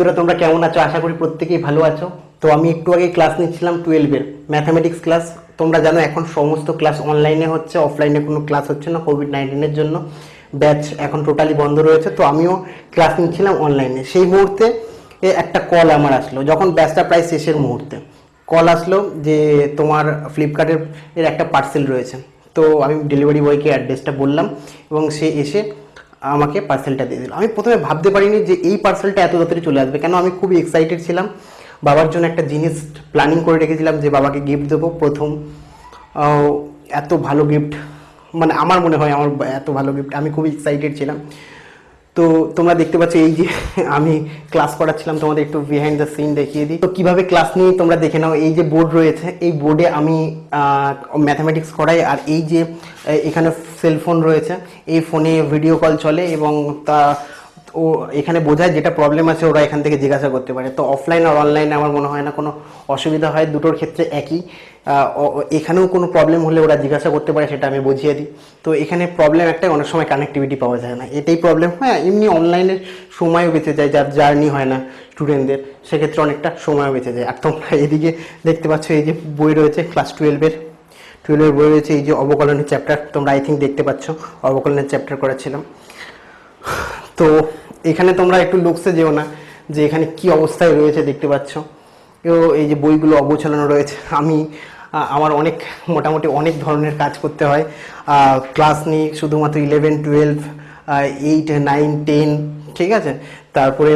বন্ধুরা, তোমরা কেমন আছো? আশা করি প্রত্যেকেই ভালো আছো। তো আমি একটু আগে ক্লাস নিচ্ছিলাম টুয়েলভের ম্যাথামেটিক্স ক্লাস তোমরা জানো, এখন সমস্ত ক্লাস অনলাইনে হচ্ছে অফলাইনে কোনো ক্লাস হচ্ছে না কোভিড নাইন্টিনের জন্য। ব্যাচ এখন টোটালি বন্ধ রয়েছে, তো আমিও ক্লাস নিচ্ছিলাম অনলাইনে সেই মুহূর্তে একটা কল আমার আসলো, যখন ব্যাচটা প্রায় শেষের মুহূর্তে। কল আসলো যে তোমার ফ্লিপকার্টের এর একটা পার্সেল রয়েছে। তো আমি ডেলিভারি বয়কে অ্যাড্রেসটা বললাম এবং সে এসে আমাকে পার্সেলটা দিয়ে দিল। আমি প্রথমে ভাবতে পারিনি যে এই পার্সেলটা এত তাড়াতাড়ি চলে আসবে। কেন? আমি খুবই এক্সাইটেড ছিলাম। বাবার জন্য একটা জিনিস প্ল্যানিং করে রেখেছিলাম যে বাবাকে গিফট দেবো। প্রথম এত ভালো গিফট মানে আমার মনে হয় আমার এত ভালো গিফট আমি খুবই এক্সাইটেড ছিলাম। তো তোমরা দেখতে পাচ্ছ এই যে আমি ক্লাস করাচ্ছিলাম। তোমাদের একটু বিহাইন্ড দ্য সিন দেখিয়ে দিই। তো কীভাবে ক্লাস নিয়ে তোমরা দেখে নাও। এই যে বোর্ড রয়েছে, এই বোর্ডে আমি ম্যাথামেটিক্স করাই। আর এই যে এখানে সেলফোন রয়েছে। এই ফোনে ভিডিও কল চলে এবং তা ও এখানে বোঝায় যেটা প্রবলেম আছে ওরা এখান থেকে জিজ্ঞাসা করতে পারে। তো অফলাইন আর অনলাইনে আমার মনে হয় না কোনো অসুবিধা হয়, দুটোর ক্ষেত্রে একই। এখানেও কোনো প্রবলেম হলে ওরা জিজ্ঞাসা করতে পারে সেটা আমি বুঝিয়ে দিই। তো এখানে প্রবলেম একটাই, অনেক সময় কানেক্টিভিটি পাওয়া যায় না। এটাই প্রবলেম হ্যাঁ এমনি অনলাইনের সময়ও বেঁচে যায়, যার জার্নি হয় না স্টুডেন্টদের সেক্ষেত্রে অনেকটা সময়ও বেঁচে যায়। আর তোমরা এদিকে দেখতে পাচ্ছ, এই যে বই রয়েছে ক্লাস টুয়েলভের টুয়েলভের বই রয়েছে এই যে অবকলনের চ্যাপ্টার তোমরা আই থিঙ্ক দেখতে পাচ্ছ, অবকলনের চ্যাপ্টার করেছিলাম। তো এখানে তোমরা একটু লুকসে যেও না, যে এখানে কি অবস্থায় রয়েছে দেখতে পাচ্ছ। এই যে বইগুলো অবচালনা রয়েছে, আমি আমার অনেক, মোটামুটি অনেক ধরনের কাজ করতে হয়। ক্লাস নিই শুধুমাত্র eleven twelve eight nine ten ঠিক আছে? তারপরে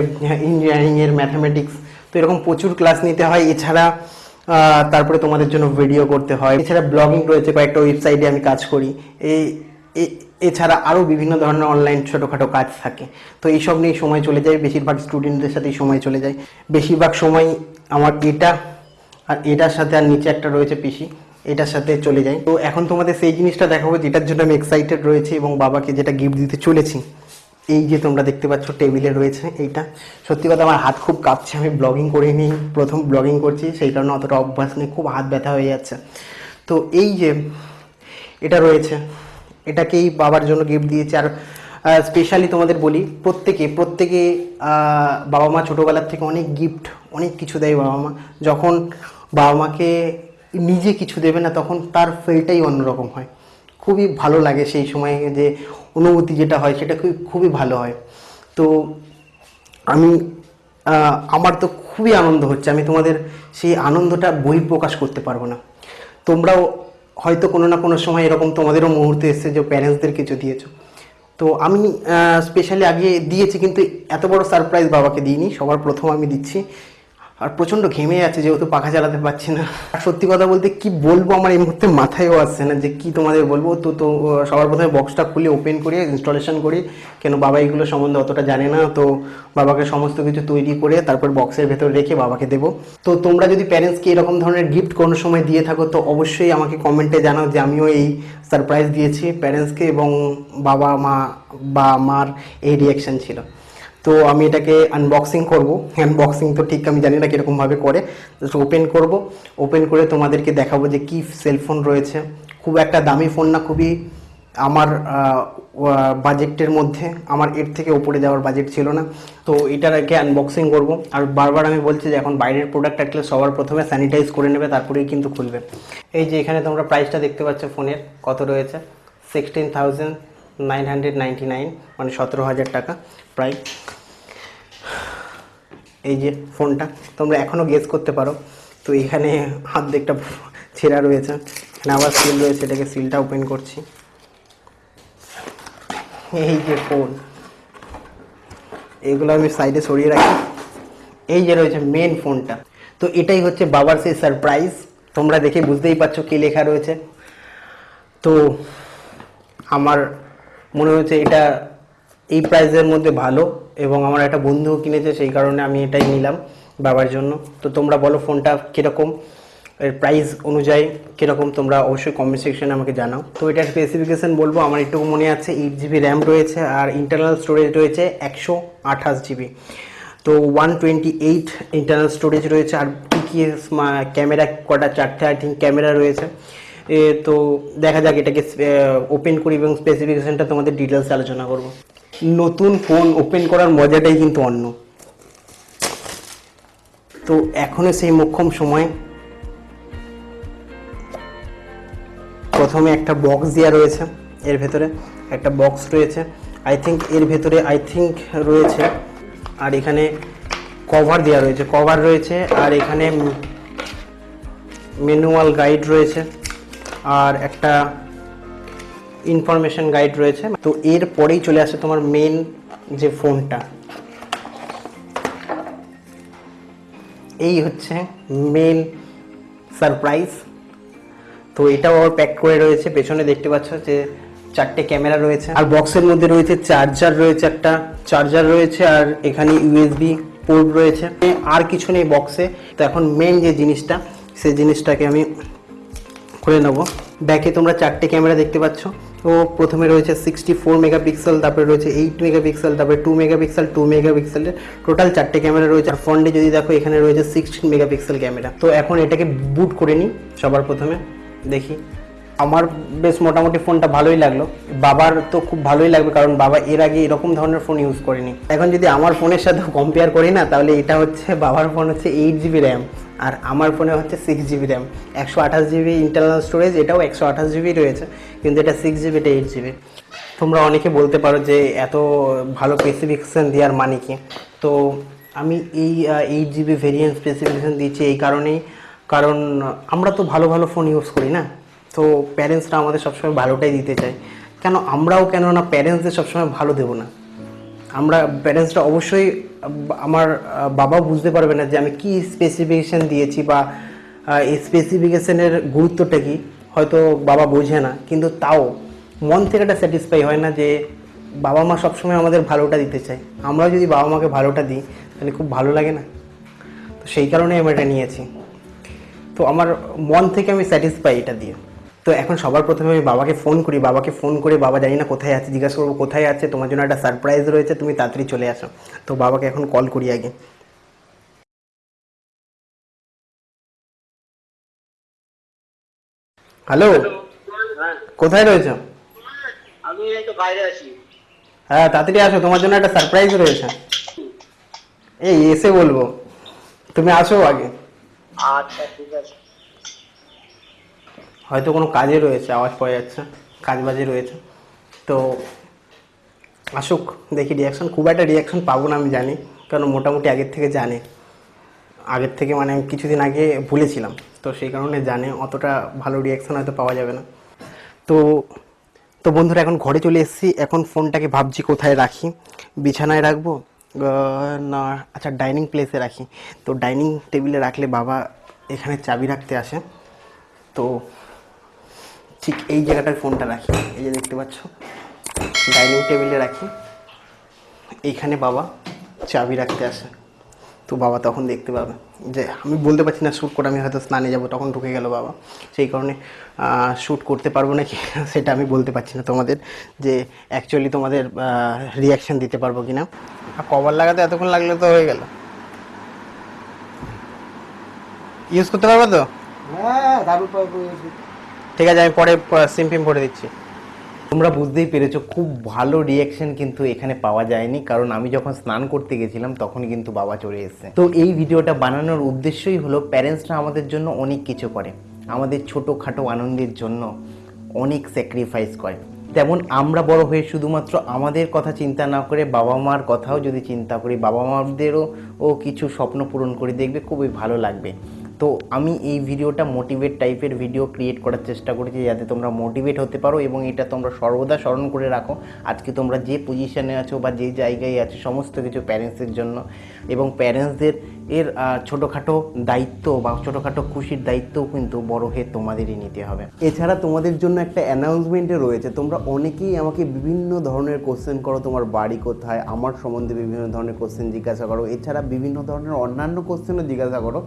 ইঞ্জিনিয়ারিংয়ের ম্যাথামেটিক্স তো এরকম প্রচুর ক্লাস নিতে হয়। এছাড়া তারপরে তোমাদের জন্য ভিডিও করতে হয়। এছাড়া ব্লগিং রয়েছে, কয়েকটা ওয়েবসাইটে আমি কাজ করি। এই এছাড়া আরও বিভিন্ন ধরনের অনলাইন ছোটোখাটো কাজ থাকে। তো এইসব নিয়ে সময় চলে যায়, বেশিরভাগ স্টুডেন্টদের সাথেই সময় চলে যায়। বেশিরভাগ সময় আমার এটা আর এটার সাথে আর নিচে একটা রয়েছে পিসি, এটার সাথে চলে যায়। তো এখন তোমাদের সেই জিনিসটা দেখাবো, যেটার জন্য আমি এক্সাইটেড রয়েছে এবং বাবাকে যেটা গিফট দিতে চলেছি। এই যে তোমরা দেখতে পাচ্ছ টেবিলে রয়েছে এইটা। সত্যি কথা আমার হাত খুব কাঁপছে, আমি ব্লগিং করে নিই, প্রথম ব্লগিং করছি, সেই কারণে অতটা অভ্যাস নেই, খুব হাত ব্যথা হয়ে যাচ্ছে। তো এই যে এটা রয়েছে, এটাকেই বাবার জন্য গিফট দিয়েছে। আর স্পেশালি তোমাদের বলি, প্রত্যেকে প্রত্যেকে বাবা মা ছোটোবেলার থেকে অনেক গিফট অনেক কিছু দেয় বাবা মা। যখন বাবা মাকে নিজে কিছু দেবে না, তখন তার ফিলটাই অন্যরকম হয়। খুবই ভালো লাগে সেই সময় যে অনুভূতি যেটা হয় সেটা খুবই খুবই ভালো হয়। তো আমি আমার তো খুবই আনন্দ হচ্ছে, আমি তোমাদের সেই আনন্দটা বহিঃপ্রকাশ করতে পারব না। তোমরাও হয়তো কোনো না কোনো সময় এরকম তোমাদেরও মুহূর্তে এসছে যে প্যারেন্টসদের কিছু দিয়েছ। তো আমি স্পেশালি আগে দিয়েছি কিন্তু এত বড় সারপ্রাইজ বাবাকে দিইনি, সবার প্রথম আমি দিচ্ছি। আর প্রচণ্ড ঘেমে যাচ্ছে যেহেতু পাখা চালাতে পারছি না। আর সত্যি কথা বলতে কি বলব, আমার এই মুহূর্তে মাথায়ও আসছে না যে কি তোমাদের বলব। তো তো সবার প্রথমে বক্সটা খুলে ওপেন করি ইনস্টলেশন করি। কেন বাবা এইগুলো সম্বন্ধে অতটা জানে না। তো বাবাকে সমস্ত কিছু তৈরি করে তারপর বক্সের ভেতর রেখে বাবাকে দেবো। তো তোমরা যদি প্যারেন্টসকে এরকম ধরনের গিফট কোনো সময় দিয়ে থাকো, তো অবশ্যই আমাকে কমেন্টে জানাও যে আমিও এই সারপ্রাইজ দিয়েছি প্যারেন্টসকে এবং বাবা, মা বা মার এই রিয়াকশন ছিল। তো আমি এটাকে আনবক্সিং করব। আনবক্সিং তো ঠিক আমি জানি না কীরকমভাবে করে। জাস্ট ওপেন করব। ওপেন করে তোমাদেরকে দেখাবো যে কী সেলফোন রয়েছে। খুব একটা দামি ফোন না, খুবই আমার বাজেটের মধ্যে। আমার এর থেকে উপরে যাওয়ার বাজেট ছিল না। তো এটার আগে আনবক্সিং করব। আর বারবার আমি বলছি যে এখন বাইরের প্রোডাক্ট আসলে সবার প্রথমে স্যানিটাইজ করে নেবে, তারপরেই কিন্তু খুলবে। এই যে এখানে তোমরা প্রাইসটা দেখতে পাচ্ছ ফোনের কত রয়েছে? Sixteen thousand nine hundred nine মানে সতেরো হাজার টাকা প্রায় এই যে ফোনটা, তোমরা এখনও গেস করতে পারো। তো এখানে হাত দিকটা ছেঁড়া রয়েছে, এখানে আবার সিল রয়েছে, এটাকে সিলটা ওপেন করছি। এই যে ফোন এগুলো আমি সাইডে সরিয়ে রাখি। এই যে রয়েছে মেন ফোনটা তো এটাই হচ্ছে বাবার সেই সারপ্রাইজ তোমরা দেখে বুঝতেই পারছ কী লেখা রয়েছে। তো আমার মনে হচ্ছে এটা এই প্রাইসের মধ্যে ভালো এবং আমার একটা বন্ধুও কিনেছে, সেই কারণে আমি এটাই নিলাম বাবার জন্য। তো তোমরা বলো ফোনটা কীরকম, এর প্রাইস অনুযায়ী কীরকম তোমরা অবশ্যই কমেন্ট সেকশনে আমাকে জানাও। তো এটার স্পেসিফিকেশন বলব, আমার একটু মনে আছে এইট জিবি র্যাম রয়েছে আর ইন্টারনাল স্টোরেজ রয়েছে একশো আঠাশ জিবি তো one twenty eight internal storage রয়েছে আর পিকিএস ক্যামেরা কটা, চারটে আই থিঙ্ক ক্যামেরা রয়েছে। তো দেখা যাক এটাকে ওপেন করি এবং স্পেসিফিকেশনটা তোমাদের ডিটেলস আলোচনা করব। নতুন ফোন ওপেন করার মজাটাই কিন্তু অন্য। তো এখনও সেই মোক্ষম সময়। প্রথমে একটা বক্স দেওয়া রয়েছে, এর ভেতরে একটা বক্স রয়েছে। আই থিঙ্ক এর ভেতরে আই থিঙ্ক রয়েছে, আর এখানে কভার দেওয়া রয়েছে। কভার রয়েছে, আর এখানে ম্যানুয়াল গাইড রয়েছে। আর একটা ইনফরমেশন গাইড রয়েছে। তো এর পরেই চলে আসে তোমার মেন যে ফোনটা এই হচ্ছে মেন সারপ্রাইজ তো এটাও আবার প্যাক করে রয়েছে। পেছনে দেখতে পাচ্ছ যে চারটে ক্যামেরা রয়েছে। আর বক্সের মধ্যে রয়েছে চার্জার রয়েছে একটা। চার্জার রয়েছে আর এখানে ইউএসবি পোর্ট রয়েছে। আর কিছু নেই বক্সে তো এখন মেন যে জিনিসটা, সেই জিনিসটাকে আমি খুলে নেব। ব্যাকে তোমরা চারটে ক্যামেরা দেখতে পাচ্ছ। তো প্রথমে রয়েছে সিক্সটি ফোর মেগাপিক্সেল তারপরে রয়েছে এইট মেগাপিক্সেল তারপরে টু মেগাপিক্সেল টু মেগাপিক্সেলের টোটাল চারটে ক্যামেরা রয়েছে। আর ফ্রন্টে যদি দেখো, এখানে রয়েছে সিক্সটিন মেগাপিক্সেল ক্যামেরা তো এখন এটাকে বুট করে নিই সবার প্রথমে। দেখি। আমার বেশ মোটামুটি ফোনটা ভালোই লাগল। বাবার তো খুব ভালোই লাগবে, কারণ বাবা এর আগে এরকম ধরনের ফোন ইউজ করেনি। এখন যদি আমার ফোনের সাথে কম্পেয়ার করি না, তাহলে এটা হচ্ছে, বাবার ফোন হচ্ছে এইট জিবি র্যাম আর আমার ফোনে হচ্ছে সিক্স জিবি র্যাম একশো আঠাশ জিবি ইন্টারনাল স্টোরেজ এটাও একশো আঠাশ জিবি রয়েছে, কিন্তু এটা সিক্স জিবি এটা এইট জিবি তোমরা অনেকে বলতে পারো যে এত ভালো স্পেসিফিকেশান দেওয়ার মানে কি? তো আমি এই এইট জিবি ভেরিয়েন্ট স্পেসিফিকেশান দিচ্ছি এই কারণেই, কারণ আমরা তো ভালো ভালো ফোন ইউজ করি না? তো প্যারেন্টসরা আমাদের সবসময় ভালোটাই দিতে চায়। কেন আমরাও কেন না প্যারেন্টসদের সবসময় ভালো দেবো না? আমরা প্যারেন্টসরা অবশ্যই, আমার বাবা বুঝতে পারবে না যে আমি কি স্পেসিফিকেশান দিয়েছি বা এই স্পেসিফিকেশানের গুরুত্বটা কি। হয়তো বাবা বোঝে না, কিন্তু তাও মন থেকে একটা স্যাটিসফাই হয় না যে বাবা মা সবসময় আমাদের ভালোটা দিতে চায়। আমরাও যদি বাবা মাকে ভালোটা দিই, তাহলে খুব ভালো লাগে না। তো সেই কারণেই আমি এটা নিয়েছি। তো আমার মন থেকে আমি স্যাটিসফাই এটা দিয়ে। তো এখন সবার প্রথমে আমি বাবাকে ফোন করি। বাবাকে ফোন করে বাবা জানি না কোথায় আছে জিজ্ঞাসা করব কোথায় আছে তোমার জন্য একটা সারপ্রাইজ রয়েছে তুমি তাড়াতাড়ি চলে আসো। তো বাবাকে এখন কল করি আগে। হ্যালো হ্যাঁ। কোথায় রয়েছে? আমি এই তো বাইরে আছি। হ্যাঁ তাড়াতাড়ি আসো তোমার জন্য একটা সারপ্রাইজ রয়েছে। এই এসে বলব। তুমি আসো আগে। আচ্ছা ঠিক আছে। হয়তো কোনো কাজে রয়েছে, আওয়াজ পাওয়া যাচ্ছে কাজ বাজে রয়েছে। তো আসুক, দেখি রিয়াকশন খুব একটা রিয়াকশন পাবো না আমি জানি, কারণ মোটামুটি আগের থেকে জানে। আগের থেকে মানে আমি কিছুদিন আগে ভুলেছিলাম, তো সেই কারণে জানে, অতটা ভালো রিয়াকশন হয়তো পাওয়া যাবে না। তো তো বন্ধুরা, এখন ঘরে চলে এসেছি, এখন ফোনটাকে ভাবছি কোথায় রাখি। বিছানায় রাখব না আচ্ছা ডাইনিং প্লেসে রাখি। তো ডাইনিং টেবিলে রাখলে বাবা এখানে চাবি রাখতে আসে। তো ঠিক এই জায়গাটায় ফোনটা রাখি। এই যে দেখতে পাচ্ছ, ডাইনিং টেবিলে রাখি। এইখানে বাবা চাবি রাখতে আসে। তো বাবা তখন দেখতে পাবে। যে আমি বলতে পারছি না শ্যুট করে আমি হয়তো স্নানে যাব, তখন ঢুকে গেল বাবা। সেই কারণে শ্যুট করতে পারব নাকি সেটা আমি বলতে পারছি না তোমাদের। যে অ্যাকচুয়ালি তোমাদের রিয়াকশান দিতে পারব কি না আর কভার লাগাতে এতক্ষণ লাগলে তো হয়ে গেল। ইউজ করতে পারব তো? হ্যাঁ দারুণ ঠিক আছে, আমি পরে সিম পিম ভরে দিচ্ছি। তোমরা বুঝতেই পেরেছ, খুব ভালো রিয়াকশন কিন্তু এখানে পাওয়া যায়নি, কারণ আমি যখন স্নান করতে গেছিলাম তখনই কিন্তু বাবা চলে এসেছে। তো এই ভিডিওটা বানানোর উদ্দেশ্যই হলো প্যারেন্টসরা আমাদের জন্য অনেক কিছু করে। আমাদের ছোটোখাটো আনন্দের জন্য অনেক স্যাক্রিফাইস করে। তেমন আমরা বড় হয়ে শুধুমাত্র আমাদের কথা চিন্তা না করে বাবা মার কথাও যদি চিন্তা করি, বাবা মাদেরও ও কিছু স্বপ্ন পূরণ করে দেখবে, খুবই ভালো লাগবে। তো আমি এই ভিডিওটা মোটিভেট টাইপের ভিডিও ক্রিয়েট করার চেষ্টা করেছি যাতে তোমরা মোটিভেট হতে পারো এবং এটা তোমরা সর্বদা স্মরণ করে রাখো। আজকে তোমরা যে পজিশনে আছো বা যে জায়গায় আছো, সমস্ত কিছু প্যারেন্টসের জন্য এবং প্যারেন্টসদের এর ছোটোখাটো দায়িত্ব বা ছোটোখাটো খুশির দায়িত্বও কিন্তু বড় হয়ে তোমাদেরই নিতে হবে। এছাড়া তোমাদের জন্য একটা অ্যানাউন্সমেন্টে রয়েছে। তোমরা অনেকেই আমাকে বিভিন্ন ধরনের কোশ্চেন করো, তোমার বাড়ি কোথায়, আমার সম্বন্ধে বিভিন্ন ধরনের কোশ্চেন জিজ্ঞাসা করো। এছাড়া বিভিন্ন ধরনের অন্যান্য কোশ্চেনও জিজ্ঞাসা করো।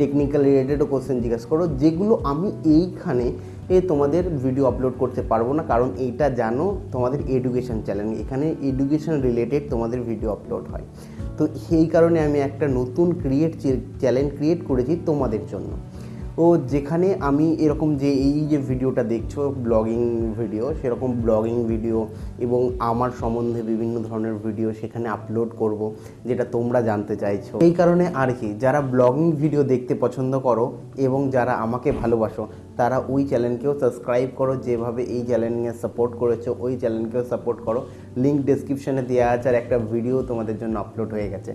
টেকনিক্যাল রিলেটেডও কোশ্চেন জিজ্ঞাসা করো, যেগুলো আমি এইখানে এ তোমাদের ভিডিও আপলোড করতে পারব না, কারণ এইটা জানো তোমাদের এডুকেশান চ্যানেল এখানে এডুকেশান রিলেটেড তোমাদের ভিডিও আপলোড হয়। তো সেই কারণে আমি একটা নতুন ক্রিয়েট চ্যালেঞ্জ ক্রিয়েট করেছি তোমাদের জন্য। ও যেখানে আমি এরকম যে এই যে ভিডিওটা দেখছ ব্লগিং ভিডিও সেরকম ব্লগিং ভিডিও এবং আমার সম্বন্ধে বিভিন্ন ধরনের ভিডিও সেখানে আপলোড করব, যেটা তোমরা জানতে চাইছো। এই কারণে আর কি, যারা ব্লগিং ভিডিও দেখতে পছন্দ করো এবং যারা আমাকে ভালোবাসো, তারা ওই চ্যানেলকেও সাবস্ক্রাইব করো, যেভাবে এই চ্যানেলকে সাপোর্ট করেছ, ওই চ্যানেলকেও সাপোর্ট করো। লিঙ্ক ডেসক্রিপশনে দেওয়া আছে আর একটা ভিডিও তোমাদের জন্য আপলোড হয়ে গেছে।